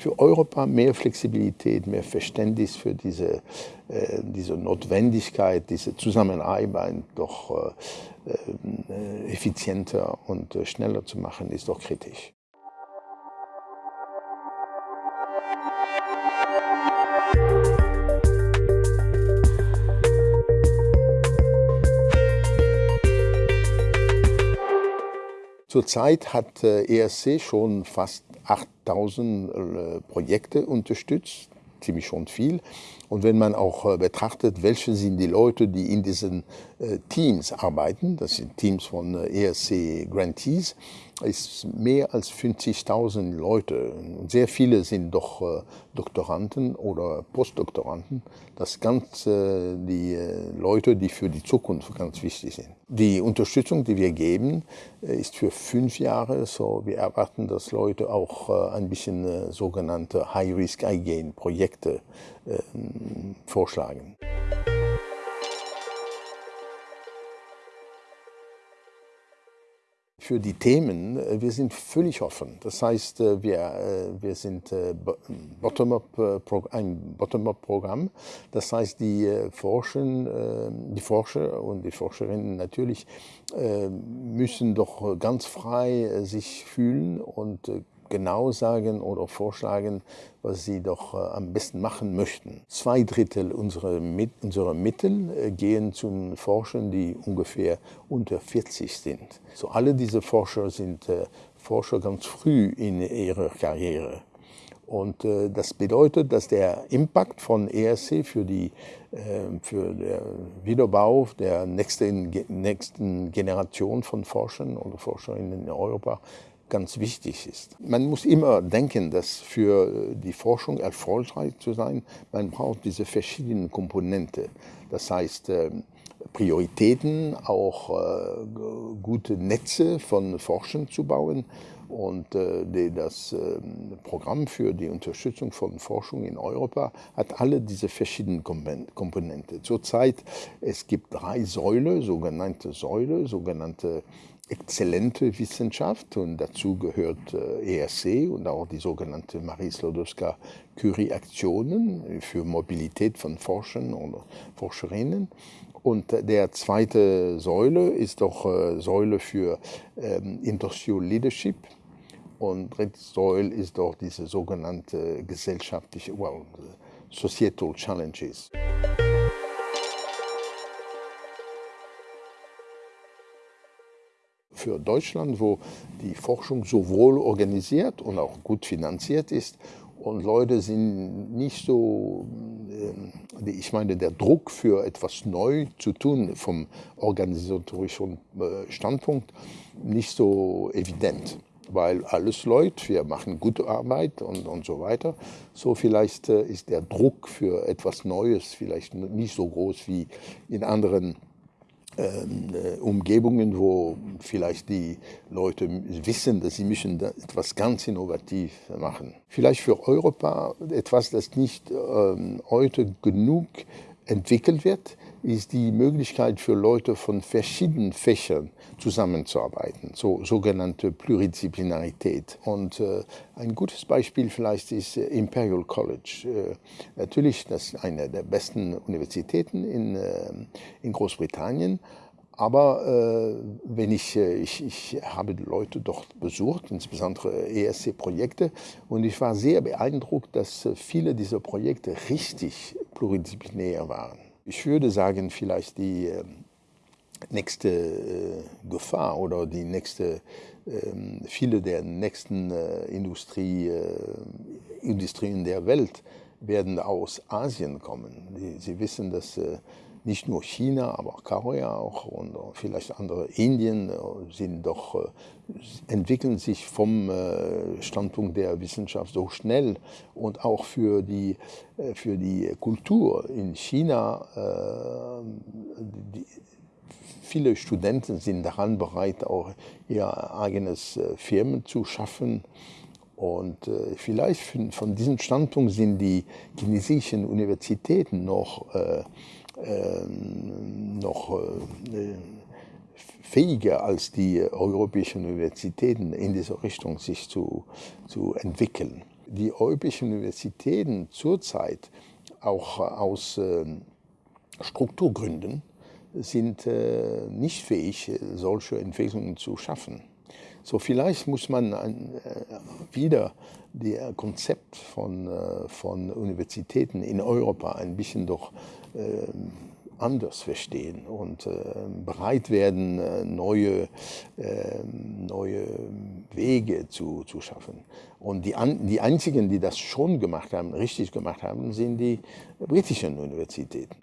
für Europa mehr Flexibilität, mehr Verständnis für diese, äh, diese Notwendigkeit, diese Zusammenarbeit doch äh, äh, effizienter und äh, schneller zu machen, ist doch kritisch. Zurzeit hat ESC schon fast 8000 Projekte unterstützt, ziemlich schon viel. Und wenn man auch betrachtet, welche sind die Leute, die in diesen Teams arbeiten, das sind Teams von ESC Grantees, ist mehr als 50.000 Leute. Sehr viele sind doch äh, Doktoranden oder Postdoktoranden. Das ganz die äh, Leute, die für die Zukunft ganz wichtig sind. Die Unterstützung, die wir geben, äh, ist für fünf Jahre. So, wir erwarten, dass Leute auch ein bisschen sogenannte High-Risk-Again-Projekte vorschlagen. Für die Themen, äh, wir sind völlig offen. Das heißt, äh, wir, äh, wir sind Bottom ein Bottom-up-Programm. Das heißt, die, Forschen, die Forscher und die Forscherinnen natürlich müssen doch ganz frei sich fühlen und genau sagen oder vorschlagen, was sie doch äh, am besten machen möchten. Zwei Drittel unserer, unserer Mittel äh, gehen zu Forschern, die ungefähr unter 40 sind. So alle diese Forscher sind äh, Forscher ganz früh in ihrer Karriere. Und das bedeutet, dass der Impact von ERC für, die, äh, für den Wiederbau der nächsten, nächsten Generation von Forschern oder Forscherinnen in Europa ganz wichtig ist. Man muss immer denken, dass für die Forschung erfolgreich zu sein, man braucht diese verschiedenen Komponenten. Das heißt, ähm, Prioritäten, auch äh, gute Netze von Forschern zu bauen und äh, das ähm, Programm für die Unterstützung von Forschung in Europa hat alle diese verschiedenen Komponenten. Zurzeit es gibt drei Säulen, sogenannte Säule, sogenannte exzellente Wissenschaft und dazu gehört äh, ERC und auch die sogenannte Marie Slodowska-Curie-Aktionen für Mobilität von Forschern und Forscherinnen. Und der zweite Säule ist doch äh, Säule für ähm, Industrial Leadership. Und dritte Säule ist doch diese sogenannte gesellschaftliche, well, Societal Challenges. für Deutschland, wo die Forschung so wohl organisiert und auch gut finanziert ist und Leute sind nicht so, äh, ich meine, der Druck für etwas neu zu tun vom organisatorischen äh, Standpunkt nicht so evident, weil alles läuft, wir machen gute Arbeit und, und so weiter. So vielleicht äh, ist der Druck für etwas Neues vielleicht nicht so groß wie in anderen Umgebungen, wo vielleicht die Leute wissen, dass sie müssen etwas ganz innovativ machen. Vielleicht für Europa etwas, das nicht ähm, heute genug entwickelt wird, ist die Möglichkeit für Leute von verschiedenen Fächern zusammenzuarbeiten, so sogenannte Pluridisziplinarität. Und äh, ein gutes Beispiel vielleicht ist äh, Imperial College. Äh, natürlich, das ist eine der besten Universitäten in, äh, in Großbritannien, aber äh, wenn ich, äh, ich, ich habe Leute dort besucht, insbesondere ESC-Projekte, und ich war sehr beeindruckt, dass viele dieser Projekte richtig pluridisziplinär waren. Ich würde sagen, vielleicht die äh, nächste äh, Gefahr oder die nächste, äh, viele der nächsten äh, Industrie, äh, Industrien der Welt werden aus Asien kommen. Sie wissen, dass nicht nur China, aber Korea auch und vielleicht andere Indien äh, sind doch, äh, entwickeln sich vom äh, Standpunkt der Wissenschaft so schnell und auch für die, für die Kultur in China. Die, viele Studenten sind daran bereit, auch ihr eigenes Firmen zu schaffen. Und äh, vielleicht von, diesem Standpunkt sind die chinesischen Universitäten noch äh, noch äh, fähiger als die europäischen Universitäten in dieser Richtung sich zu, zu entwickeln. die europäischen Universitäten zurzeit auch aus ähm, Strukturgründen sind äh, nicht fähig, solche Entwicklungen zu schaffen. So vielleicht muss man ein, äh, wieder das Konzept von, äh, von Universitäten in Europa ein bisschen doch äh, anders verstehen und äh, bereit werden, äh, neue, ähm, neue Wege zu, zu schaffen. Und die, an, die einzigen, die das schon gemacht haben, richtig gemacht haben, sind die britischen Universitäten.